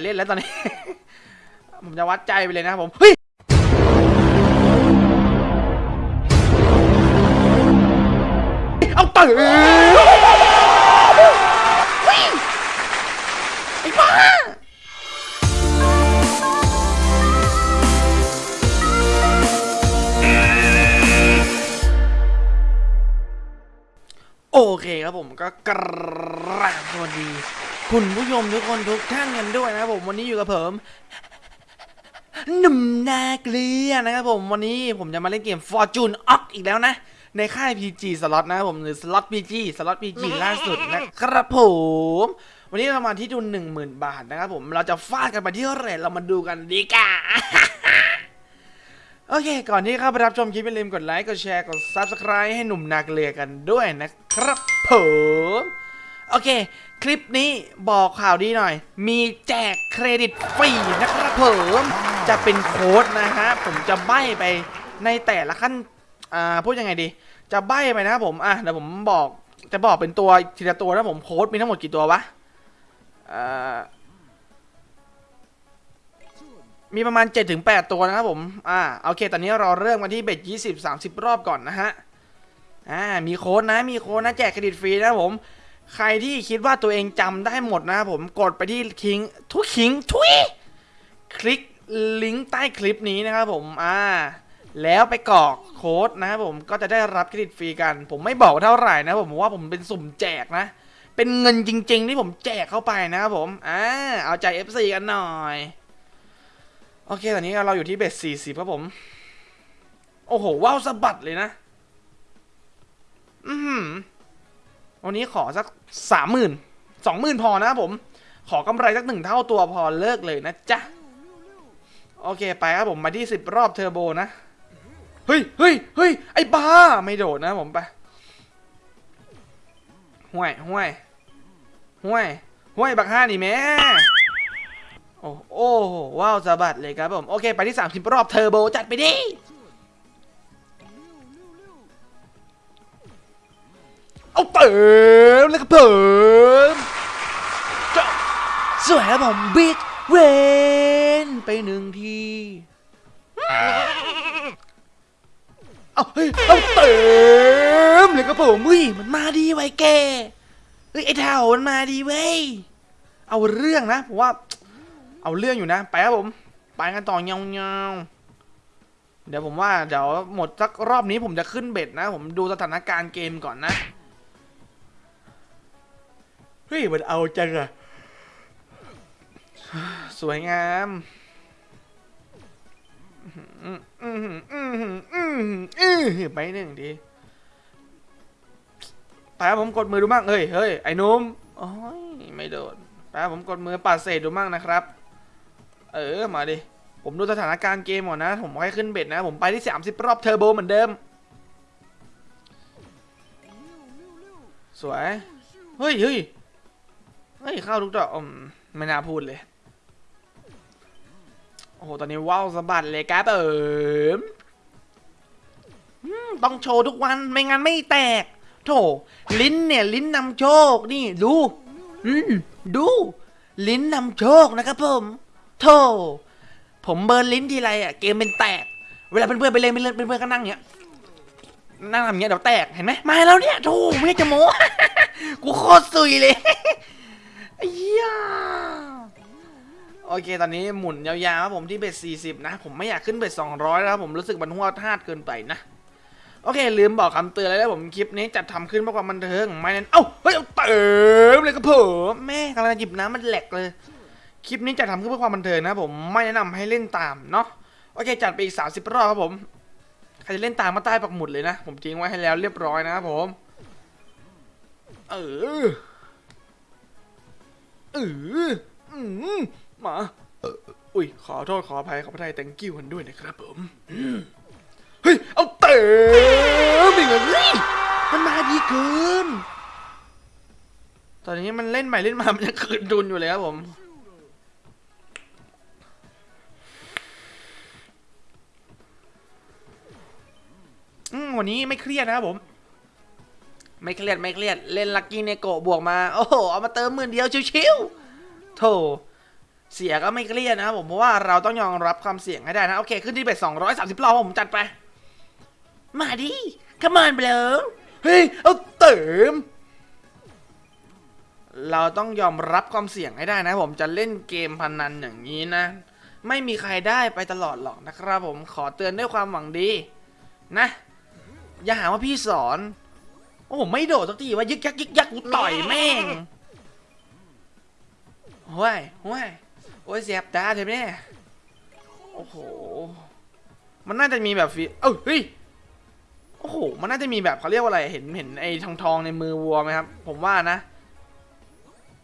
เล่นแล้วตอนนี้ ผมจะวัดใจไปเลยนะผม เฮ้ย เอาตื่นเฮ้ยไอ้บ้าโอเคครับผมก็กราบสวัสดี คุณผู้ชมทุกคนทุกท่านกันด้วยนะครับผมวันนี้อยู่กับผมหนุ่มนาเกลียนะครับผมวันนี้ผมจะมาเล่นเกม Fortune o c อีกแล้วนะ ในค่าย PG สล็อตนะครับผมหรือสล็อต PG สล็อต PG ล่าสุดนะครับผม วันนี้เรามาที่ทุน10,000 บาทนะครับผมเราจะฟาดกันไปที่เท่าไหร่เรามาดูกันดีกว่าโอเค ก่อนที่เข้าไปรับชมคลิปอย่าลืมกดไลค์ กดแชร์ กด Subscribe ให้หนุ่มนาเกลียกันด้วยนะครับผม โอเค คลิปนี้บอกข่าวดีหน่อย มีแจกเครดิตฟรีนะครับผมจะเป็นโค้ดนะฮะ ผมจะใบ้ไปในแต่ละขั้น อ่า พูดยังไงดี จะใบ้ไปนะครับผม อะ เดี๋ยวผมบอก จะบอกเป็นตัวทีละตัวนะผมโค้ดมีทั้งหมดกี่ตัววะอ่ามีประมาณ 7-8 ตัวนะครับผม อ่า โอเค ตอนนี้เราเริ่มกันที่เบ็ด20-30 รอบก่อนนะฮะ อ่า มีโค้ดนะ มีโค้ดนะ แจกเครดิตฟรีนะผม ใครที่คิดว่าตัวเองจำได้หมดนะครับผมกดไปที่คิงทุกคิงทุยคลิกลิงก์ใต้คลิปนี้นะครับผมอ่าแล้วไปกรอกโค้ดนะครับผมก็จะได้รับเครดิตฟรีกัน ผมไม่บอกเท่าไหร่นะผมว่าผมเป็นสุ่มแจกนะ เป็นเงินจริง ๆ ที่ผมแจกเข้าไปนะครับผมอ่าเอาใจ FC กันหน่อยโอเคตอนนี้เราอยู่ที่เบสสี่สิบครับผม โอ้โหว้าวสะบัดเลยนะ อือหือ วันนี้ขอสักสามหมื่นสองหมื่นพอนะผม ขอกำไรสักหนึ่งเท่าตัวพอเลิกเลยนะจ๊ะ โอเคไปครับผมมาที่สิบรอบเทอร์โบนะ เฮ้ยเฮ้ยเฮ้ยไอ้บ้า ไม่โดดนะผมไปห่วยห่วยห่วยห่วยบักห้านี่แม่โอ้โอ้ว้าวสะบัดเลยครับผม โอเค ไปที่ 30 รอบเทอร์โบจัดไปดิ เอาเติมแล้วก็เพิ่มจ้าสวยครับผมบิ๊กเวนไปหนึ่งทีเอาเฮ้ยเอาเติมเลยก็ผมอุ้ยมันมาดีไว้แกเฮ้ยไอ้เท่ามันมาดีเว้ยเอาเรื่องนะผมว่า เอาเรื่องอยู่นะ ไปครับผม ไปกันต่อเงาเงาเดี๋ยวผมว่าเดี๋ยวหมดสักรอบนี้ผมจะขึ้นเบ็ดนะ ผมดูสถานการณ์เกมก่อนนะ ฮ้ย มันเอาจังอะสวยงามอืมอืมอืมอืมอืมไปหนึ่งทีไปครับผมกดมือดูมั่งเฮ้ยเฮ้ยไอ้นุ่มโอ้ยไม่โดนไปครับผมกดมือปัดเศษดูมั่งนะครับ เออมาดิ ผมดูสถานการณ์เกมก่อนนะ ผมค่อยขึ้นเบ็ดนะ ผมไปที่30รอบเทอร์โบเหมือนเดิม สวย เฮ้ยเฮ้ย เฮ้ยเข้าทุกดอกอืมไม่น่าพูดเลย โอ้โห ตอนนี้ว้าวสะบัดเลยครับเอิมอืมต้องโชว์ทุกวันไม่งั้นไม่แตก โถ ลิ้นเนี่ย ลิ้นนำโชค นี่ดูอืมดู ลิ้นนำโชคนะครับผมโธ่ผมเบิร์นลิ้นทีไรอะเกมเป็นแตก เวลาเพื่อนๆไปเล่นเพื่อนๆก็นั่งเงี้ยนั่งทำเงี้ยเดี๋ยวแตกเห็นไหมมาแล้วเนี่ยโธ่ไม่จะโม้กูโคตรซุยเลย เฮียโอเค ตอนนี้หมุนยาวๆครับผมที่เบ็ด40 นะ ผมไม่อยากขึ้นเบ็ด200 แล้วผมรู้สึกมันหัวทาดเกินไปนะ โอเค ลืมบอกคำเตือนเลยแล้วผมคลิปนี้จัดทำขึ้นเพื่อความบันเทิงไม่นั้น เอ้า เฮ้ยเอาเติมเลยครับผมแม่กำลังหยิบน้ำมันแหลกเลย คลิปนี้จะทำขึ้นเพื่อความบันเทิงนะผมไม่แนะนำให้เล่นตามเนาะ โอเค จัดไปอีก 30 รอบครับผม ใครจะเล่นตามมาใต้ปักหมุดเลยนะ ผมทิ้งไว้ให้แล้วเรียบร้อยนะครับผม เออ อออืมมาเอออุ้ยขอโทษขออภัยขอพระทัย thank you กันด้วยนะครับผมอืมเฮ้ยเอาเต๋ออีกแล้วเฮ้ยมันมาดีเกินตอนนี้มันเล่นใหม่เล่นมา มันยังคืนดุนอยู่เลยครับผมอืมวันนี้ไม่เครียดนะครับผม ไม่เครียดไม่เครียดเล่น Lucky Neko บวกมา โอ้โห เอามาเติมหมื่นเดียวชิวๆโถเสียก็ไม่เครียดนะครับผมเพราะว่าเราต้องยอมรับความเสี่ยงให้ได้นะ โอเค ขึ้นที่ bet สองร้อยสามสิบรอบผมจัดไป มาดิขมานไปเลยเฮ้ย เอาเติม เราต้องยอมรับความเสี่ยงให้ได้นะผมจะเล่นเกมพนันอย่างนี้นะ ไม่มีใครได้ไปตลอดหรอกนะครับผมขอเตือนด้วยความหวังดี นะ อย่าหาว่าพี่สอน โอ้ไม่โดดสักทีว่ายึกยักยึกยักกูต่อยแม่งห้วยห้วยโอ้ยเสียบตาเทมเนี่โอ้โห มันน่าจะมีแบบฟีเอ้าเฮ้ยโอ้โห มันน่าจะมีแบบเขาเรียกว่าอะไร เห็นเห็นไอ้ทองทองในมือวัวไหมครับ ผมว่านะ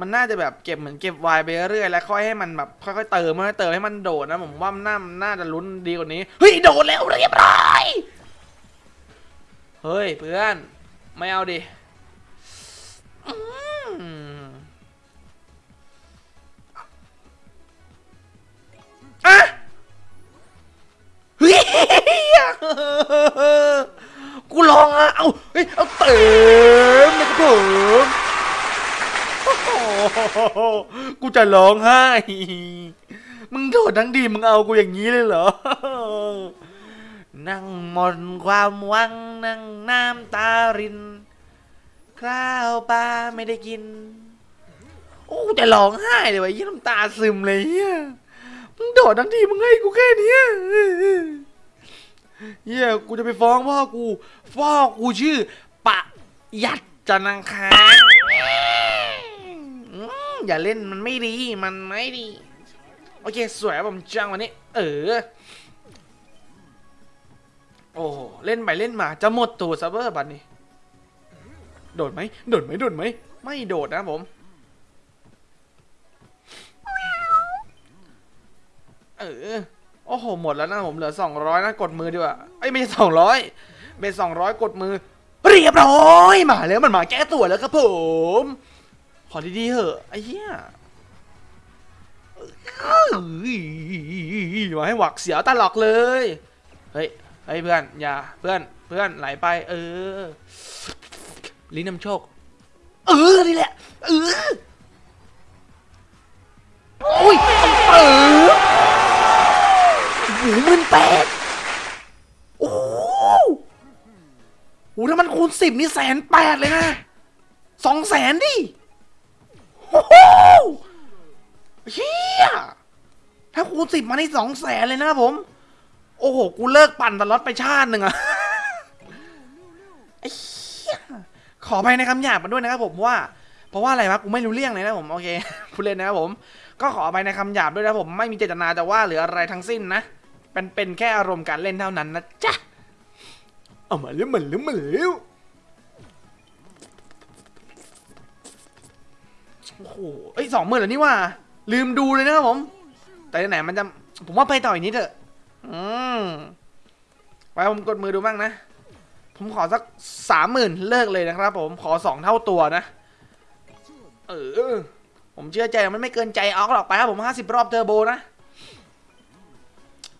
มันน่าจะแบบเก็บเหมือนเก็บไวน์ไปเรื่อยๆแล้วค่อยให้มันแบบค่อยๆเติมค่อยๆเติมให้มันโดดนะผมว่ามันน่าน่าจะลุ้นดีกว่านี้ เฮ้ยโดดแล้วเรียบร้อย เฮ้ยเพื่อน ไม่เอาดิอืมอะเฮ้ยกูลองอะ เอาเฮ้ย เอาเติมนะครับผมโอ้โหกูจะร้องไห้ มึงโดดทั้งดีมึงเอากูอย่างนี้เลยเหรอ นั่งหมดความหวัง นั่งน้ำตาริน ข้าวปลาไม่ได้กิน โอ้จะร้องไห้เลยวะยี่น้ำตาซึมเลยเฮียมึงโดดทั้งทีมึงให้กูแค่นี้เฮียกูจะไปฟ้องพ่อกูพ่อกูชื่อ ปะยัดจันทังคาอย่าเล่นมันไม่ดี มันไม่ดี โอเค สวยผมจังวันนี้ เออ โอ้โหเล่นไปเล่นมาจะหมดตัวซับเบอร์บัตนี่โดดไหมโดดไหมโดดไหมไม่โดดนะผมเออโอ้โหหมดแล้วนะผมเหลือสองร้อยนะกดมือดีกว่าไอ้ไม่ใช่สองร้อยเป็นสองร้อยกดมือ เรียบร้อยมาแล้วมันมาแก้ตัวแล้วครับผม ขอดีๆเหอะไอ้เหี้ยเอ้ยมาให้หวักเสียวตลอกเลย เฮ้ย เฮ้ยเพื่อนอย่าเพื่อนเพื่อนไหลไป เออลิ้นนำโชค เออนี่แหละเออโอ้ยเออหหมื่นแปดโอ้โหถ้ามันคูณสิบนี่แสนแปดเลยนะสองแสนดิโอ้โหเฮียถ้าคูณสิบมานี่สองแสนเลยนะผม โอ้โห กูเลิกปั่นตลอดไปชาติหนึ่งอะขออภัยในคำหยาบมาด้วยนะครับผมว่า เพราะว่าอะไรวะกูไม่รู้เรื่องเลยนะผมโอเคพูดเล่นนะครับผม ก็ขออภัยในคำหยาบด้วยนะผมไม่มีเจตนาจะว่าหรืออะไรทั้งสิ้นนะเป็นเป็นแค่อารมณ์การเล่นเท่านั้นนะจ๊ะเอามาเร็วมาเร็วมาเร็วโอ้โหเอ้ยสองหมื่นแล้วนี่ว่า ลืมดูเลยนะครับผม แต่ไหนมันจะผมว่าไปต่ออีกนิดเถอะ อืมไปผมกดมือดูบ้างนะ ผมขอสักสามหมื่นเลิกเลยนะครับ ผมขอสองเท่าตัวนะ เออ ผมเชื่อใจมันไม่เกินใจออกหรอกไปครับผมห้าสิบรอบเทอร์โบนะ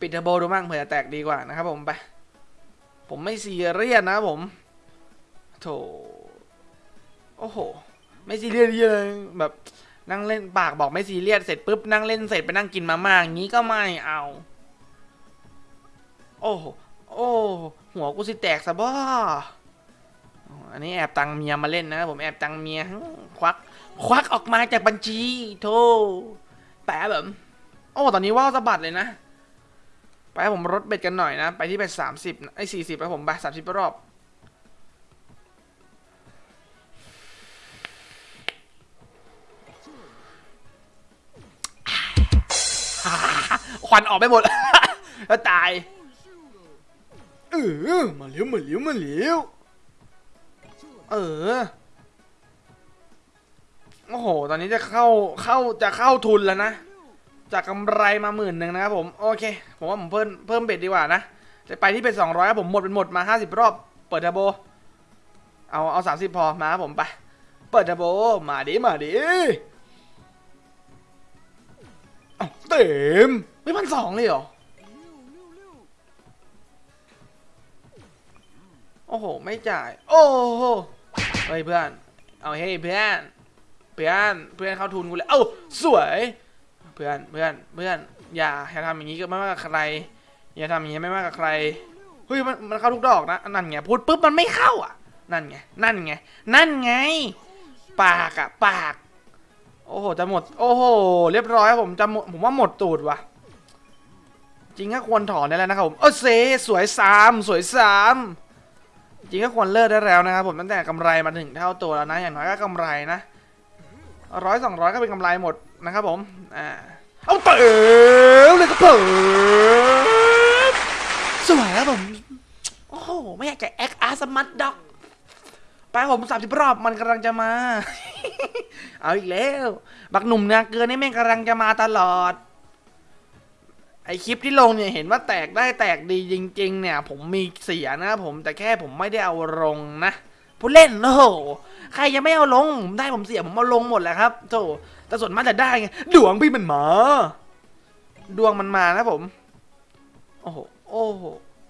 ปิดเทอร์โบดูบ้างเผื่อจะแตกดีกว่านะครับผมไป ผมไม่ซีเรียสนะผมโถโอ้โห ไม่ซีเรียสเลยแบบนั่งเล่นปากบอกไม่ซีเรียสเสร็จปุ๊บนั่งเล่นเสร็จไปนั่งกินมาม่าอย่างนี้ก็ไม่เอา โอ้โหโอ้หัวกูสิแตกซะบ่อันนี้แอบตังเมียมาเล่นนะผมแอบตังเมียควัก ควักออกมาจากบัญชีโธ่แปะแบบโอ้ตอนนี้ว่าวสะบัดเลยนะ ไปผมลดเบ็ดกันหน่อยนะ ไปที่เบ็ดสามสิบไอ้สี่สิบไปผมไปสามสิบรอบควันออกไปหมดแล้วตาย เออมาเลี้ยวมาเลี้ยวมาเลี้ยวเออโอ้โห ตอนนี้จะเข้าเข้าจะเข้าทุนแล้วนะ จากกำไรมาหมื่นหนึ่งนะครับผม โอเค ผมว่าผมเพิ่มเพิ่มเบ็ดดีกว่านะ จะไปที่เป็นสองร้อยผมหมดเป็นหมดมาห้าสิบรอบ เปิดทอร์โบ เอาเอาสามสิบพอมาครับผมไป เปิดทอร์โบ มาดิมาดิเอาเต็มไม่พันสองเลยเหรอ โอ้โห ไม่จ่าย โอ้โหเฮ้ยเพื่อน เอาเฮ้ยเพื่อน เพื่อน เพื่อนเข้าทุนกูเลย เอ้าสวย เพื่อน เพื่อน เพื่อน อย่าอย่าทำอย่างนี้กับไม่ว่ากับใคร อย่าทำอย่างนี้ไม่ว่ากับใคร เฮ้ยมันมันเข้าทุกดอกนะ นั่นไง พูดปุ๊บมันไม่เข้าอะ นั่นไง นั่นไง นั่นไง ปากอะปาก โอ้โห จะหมด โอ้โห เรียบร้อยครับผม จะหมด ผมว่าหมดตูดว่ะจริงก็ควรถอนได้แล้วนะครับผม เออเซสวยสามสวยสาม จริงก็ควรเลิกได้แล้วนะครับผมตั้งแต่กำไรมาถึงเท่าตัวแล้วนะอย่างน้อยก็กำไรนะร้อยสองร้อยก็เป็นกำไรหมดนะครับผมอ่าเอาเต๋อเลยก็เต๋อสวยครับผมโอ้โหไม่อยากจะแอคอาร์สมัตด็อกไปผมสามสิบรอบมันกำลังจะมา เอาอีกแล้ว บักหนุ่มนาเกลือนี่แม่งกำลังจะมาตลอด ไอคลิปที่ลงเนี่ยเห็นว่าแตกได้แตกดีจริง ๆ เนี่ย ผมมีเสียนะครับผมแต่แค่ผมไม่ได้เอาลงนะผู้เล่นโอ้โหใครยังไม่เอาลงผมได้ผมเสียผมเอาลงหมดแหละครับโธ่แต่ส่วนมากจะได้ไงดวงพี่มันมาดวงมันมานะผม โอ้โหโอ้โห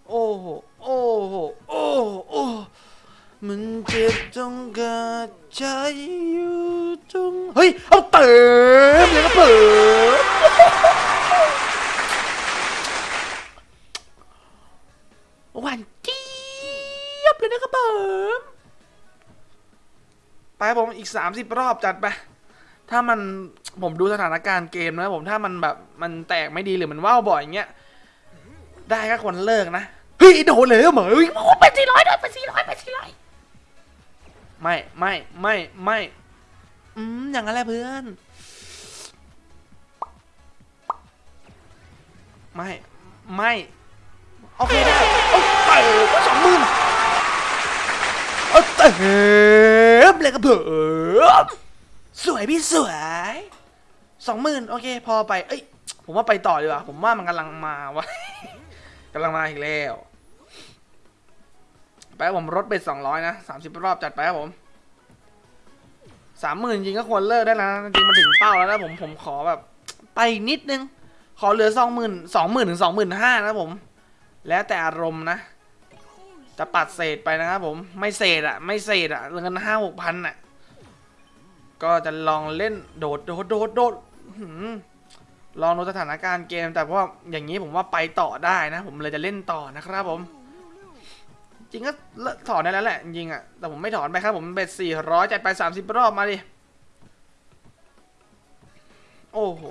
โอ้โหโอ้โหโอ้โหโอ้มันเจ็บจงกระใจอยู่ตรงเฮ้ยเอาเติมเลยก็เปิด หวานเจี๊ยบเลยนะครับผมไปครับผมอีก 30 รอบจัดไป ถ้ามันผมดูสถานการณ์เกมนะผมถ้ามันแบบมันแตกไม่ดีหรือมันว่าวบ่อยอย่างเงี้ยได้ก็ควรเลิกนะเฮ้ยโดนเลยเหรอเฮ้ยโอ้โหเป็นสี่ร้อยด้วยเป็นสี่ร้อยเป็นสี่ร้อยไม่ไม่ไม่ไม่อืมอย่างนั้นแหละเพื่อนไม่ ไม่ โอเคได้โอ้สองหมื่นเอาเต๋อเลยกระเพิ่มสวยพี่สวยสองหมื่นโอเค พอไปเอ้ยผมว่าไปต่อดีกว่าผมว่ามันกำลังมาวะกำลังมาอีกแล้วไปผมรถไปสองร้อยนะสามสิบรอบจัดไปครับผมสามหมื่นจริงก็ควรเลิกได้แล้วนะจริงมันถึงเป้าแล้วนะผมผมขอแบบ ไปนิดนึง ขอเหลือสองหมื่นสองหมื่นถึงสองหมื่นห้านะผม แล้วแต่อารมณ์นะ จะปัดเศษไปนะครับผมไม่เศษอะไม่เศษอะเงินห้าหกพันอะก็จะลองเล่นโดดโดดโดดโดดลองดูสถานการณ์เกม แต่ว่าอย่างนี้ผมว่าไปต่อได้นะ ผมเลยจะเล่นต่อนะครับผม จริงก็เลิกถอนได้แล้วแหละจริงอะแต่ผมไม่ถอนไปครับผมเบ็ดสี่ร้อยจัดไปสามสิบรอบมาดิโอ้โห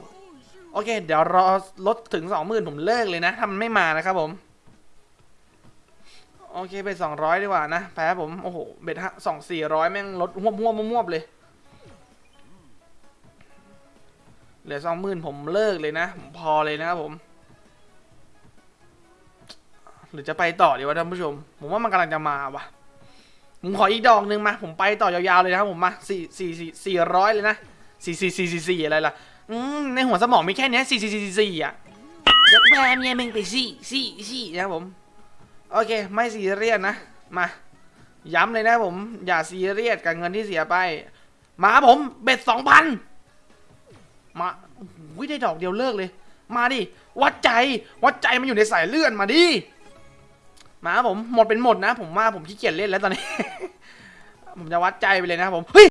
โอเค เดี๋ยวรอลดถึงสองหมื่นผมเลิกเลยนะถ้ามันไม่มานะครับผม โอเคไปสองร้อยดีกว่านะแพ้ผม โอ้โห เบ็ดสองสี่ร้อยแม่งลดหัวหัวมวบเลย เหลือสองหมื่นผมเลิกเลยนะผมพอเลยนะครับผม หรือจะไปต่อดีวะท่านผู้ชม ผมว่ามันกำลังจะมาวะผมขออีกดอกหนึ่งมา ผมไปต่อยาวๆเลยนะครับผมมาสี่สี่สี่สี่ร้อยเลยนะสี่สี่สี่สี่สี่อะไรล่ะอืมในหัวสมองมีแค่นี้สี่สี่สี่สี่อะยกแพรเมียมึงไปสี่สี่สี่นะครับผม โอเค ไม่ซีเรียสนะมาย้ำเลยนะผม อย่าซีเรียสกับเงินที่เสียไป มาผม เบ็ดสองพันมาวิได้ดอกเดียวเลิกเลย มาดิ วัดใจ วัดใจมันอยู่ในสายเลื่อนมาดิ มาผม หมดเป็นหมดนะ ผมว่าผมขี้เกียจเล่นแล้วตอนนี้ ผมจะวัดใจไปเลยนะผม เฮ้ย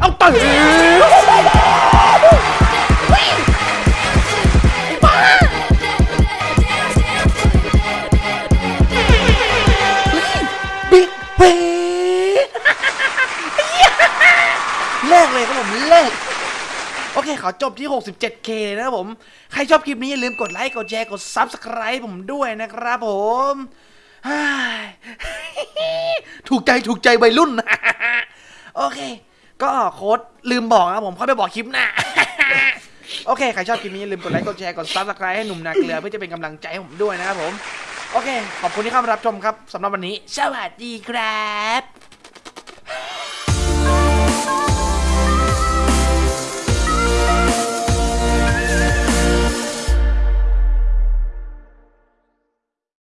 เอาตื่น เคขอจบที่ 67k เลยนะครับผม ใครชอบคลิปนี้อย่าลืมกดไลค์ กดแชร์ กด Subscribe ผมด้วยนะครับผมถูกใจถูกใจวัยรุ่น โอเค ก็โค้ดลืมบอกนะครับผมค่อยไปบอกคลิปหน้า โอเค ใครชอบคลิปนี้อย่าลืมกดไลค์ กดแชร์ กด Subscribe ให้หนุ่มนาเกลือเพื่อจะเป็นกำลังใจให้ผมด้วยนะครับผม โอเค ขอบคุณที่เข้ามารับชมครับสำหรับวันนี้ สวัสดีครับ